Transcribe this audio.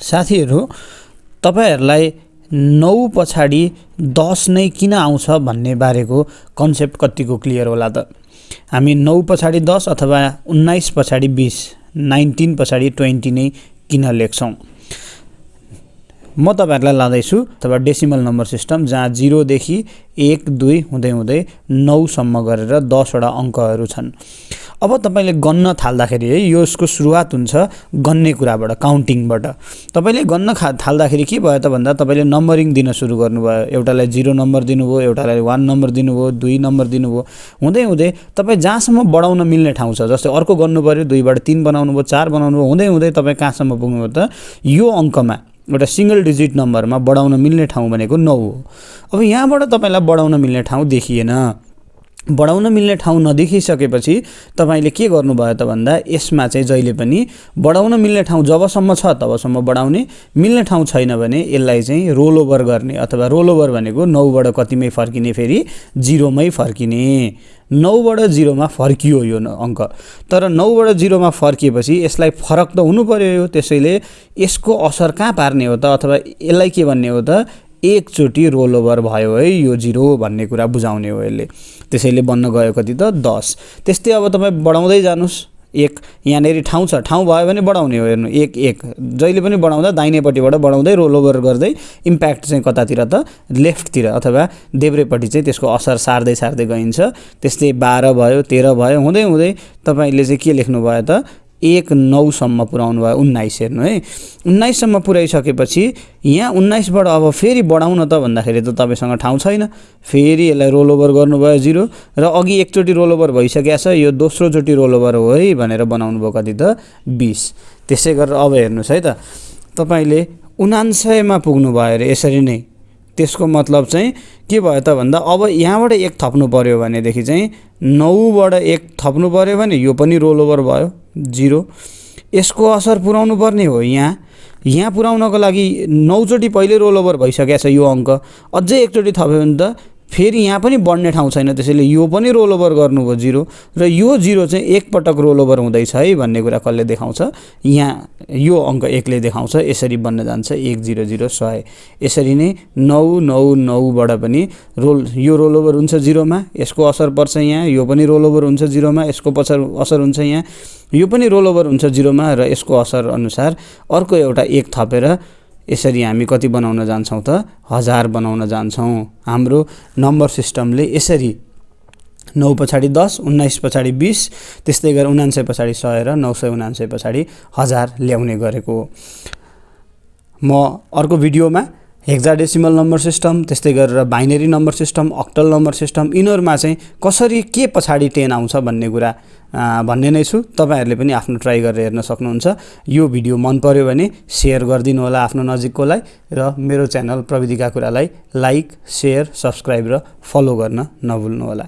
साथीहरू तपाईँहरूलाई नौ पछाडि दस नै किन आउँछ भन्ने बारेको कन्सेप्ट कतिको क्लियर होला त? हामी नौ पछाडि दस अथवा उन्नाइस पछाडि बिस नाइन्टिन पछाडि ट्वेन्टी नै किन लेख्छौँ? म तपाईँहरूलाई लाँदैछु अथवा डेसिमल नम्बर सिस्टम जहाँ जिरोदेखि एक दुई हुँदै हुँदै नौसम्म गरेर दसवटा अङ्कहरू छन्। अब तपाईँले गन्न थाल्दाखेरि है यसको सुरुवात हुन्छ गन्ने कुराबाट काउन्टिङबाट तपाईँले गन्न खा थाल्दाखेरि के भयो त भन्दा तपाईँले नम्बरिङ दिन सुरु गर्नुभयो। एउटालाई जिरो नम्बर दिनुभयो एउटालाई वान नम्बर दिनुभयो दुई नम्बर दिनुभयो। हुँदै हुँदै तपाईँ जहाँसम्म बढाउन मिल्ने ठाउँ छ जस्तै अर्को गर्नु पऱ्यो दुईबाट तिन बनाउनु भयो चार बनाउनु भयो हुँदै हुँदै तपाईँ कहाँसम्म पुग्नुभयो त यो अङ्कमा एउटा सिङ्गल डिजिट नम्बरमा बढाउन मिल्ने ठाउँ भनेको नौ हो। अब यहाँबाट तपाईँलाई बढाउन मिल्ने ठाउँ देखिएन। बढाउन मिल्ने ठाउँ नदेखिसकेपछि तपाईँले के गर्नुभयो त भन्दा यसमा चाहिँ जहिले पनि बढाउन मिल्ने ठाउँ जबसम्म छ तबसम्म बढाउने मिल्ने ठाउँ छैन भने यसलाई चाहिँ रोल ओभर गर्ने अथवा रोल ओभर भनेको नौबाट कतिमै फर्किने फेरि जिरोमै फर्किने। नौबाट जिरोमा फर्कियो यो अङ्क। तर नौबाट जिरोमा फर्किएपछि यसलाई फरक त हुनु पऱ्यो यो त्यसैले यसको असर कहाँ पार्ने हो त अथवा यसलाई के भन्ने हो त? एकचोटि रोल ओभर भयो है यो जिरो भन्ने कुरा बुझाउने हो यसले। त्यसैले बन्न गयो कति त दस। त्यस्तै अब तपाईँ बढाउँदै जानुहोस्। एक यहाँनिर ठाउँ छ। ठाउँ भयो भने बढाउने हो हेर्नु। एक एक। जहिले पनि बढाउँदा दाहिनेपट्टिबाट बढाउँदै रोल ओभर गर्दै इम्प्याक्ट चाहिँ कतातिर त लेफ्टतिर अथवा देब्रेपट्टि चाहिँ त्यसको असर सार्दै सार्दै गइन्छ। त्यस्तै बाह्र भयो तेह्र भयो हुँदै हुँदै तपाईँले चाहिँ के लेख्नु भयो त? एक नौसम्म पुऱ्याउनु भयो उन्नाइस हेर्नु है। उन्नाइससम्म पुर्याइसकेपछि यहाँ उन्नाइसबाट अब फेरि बढाउन त भन्दाखेरि त तपाईँसँग ठाउँ छैन। फेरि यसलाई रोल ओभर गर्नुभयो जिरो र अघि एकचोटि रोल ओभर भइसकेको छ यो दोस्रोचोटि रोल ओभर हो है भनेर बनाउनु भयो कति त बिस। त्यसै गरेर अब हेर्नुहोस् है त तपाईँले उनान्सयमा पुग्नु भयो अरे यसरी नै। त्यसको मतलब चाहिँ के भयो त भन्दा अब यहाँबाट एक थप्नु पऱ्यो भनेदेखि चाहिँ नौबाट एक थप्नु पऱ्यो भने यो पनि रोल ओभर भयो। जिरो। यसको असर पुऱ्याउनु पर्ने हो यहाँ। यहाँ पुऱ्याउनको लागि नौचोटि पहिले रोल ओभर भइसकेको छ यो अङ्क। अझै एकचोटि थप्यो भने त फेरि यहाँ पनि बढ्ने ठाउँ छैन त्यसैले यो पनि रोल ओभर गर्नुभयो जिरो र यो जिरो चाहिँ एकपटक रोल ओभर हुँदैछ है भन्ने कुरा कसले देखाउँछ? यहाँ यो अङ्क एकले देखाउँछ यसरी बन्न जान्छ एक जिरो जिरो सय। यसरी नै नौ नौ नौबाट पनि रोल यो रोल ओभर हुन्छ जिरोमा यसको असर पर्छ यहाँ यो पनि रोल ओभर हुन्छ जिरोमा यसको पछाडि असर हुन्छ यहाँ। यो पनि रोल ओभर हुन्छ जिरोमा र यसको असर अनुसार अर्को एउटा एक थपेर यसरी हामी कति बनाउन जान्छौँ त हजार बनाउन जान्छौँ। हाम्रो नम्बर सिस्टमले यसरी नौ पछाडि दस उन्नाइस पछाडि बिस त्यस्तै गरेर उनान्सय पछाडि सय र नौ सय उनान्सय पछाडि हजार ल्याउने गरेको म अर्को भिडियोमा हेक्जाडेसिमल नम्बर सिस्टम त्यस्तै गरेर binary number system octal number system यिनीहरूमा चाहिँ कसरी के पछाडि टेन आउँछ भन्ने कुरा भन्ने नै छु। तपाईँहरूले पनि आफ्नो ट्राई गरेर हेर्न सक्नुहुन्छ। यो भिडियो मन पऱ्यो भने सेयर गरिदिनु होला आफ्नो नजिककोलाई र मेरो च्यानल प्रविधिका कुरालाई लाइक सेयर सब्सक्राइब र फलो गर्न नभुल्नुहोला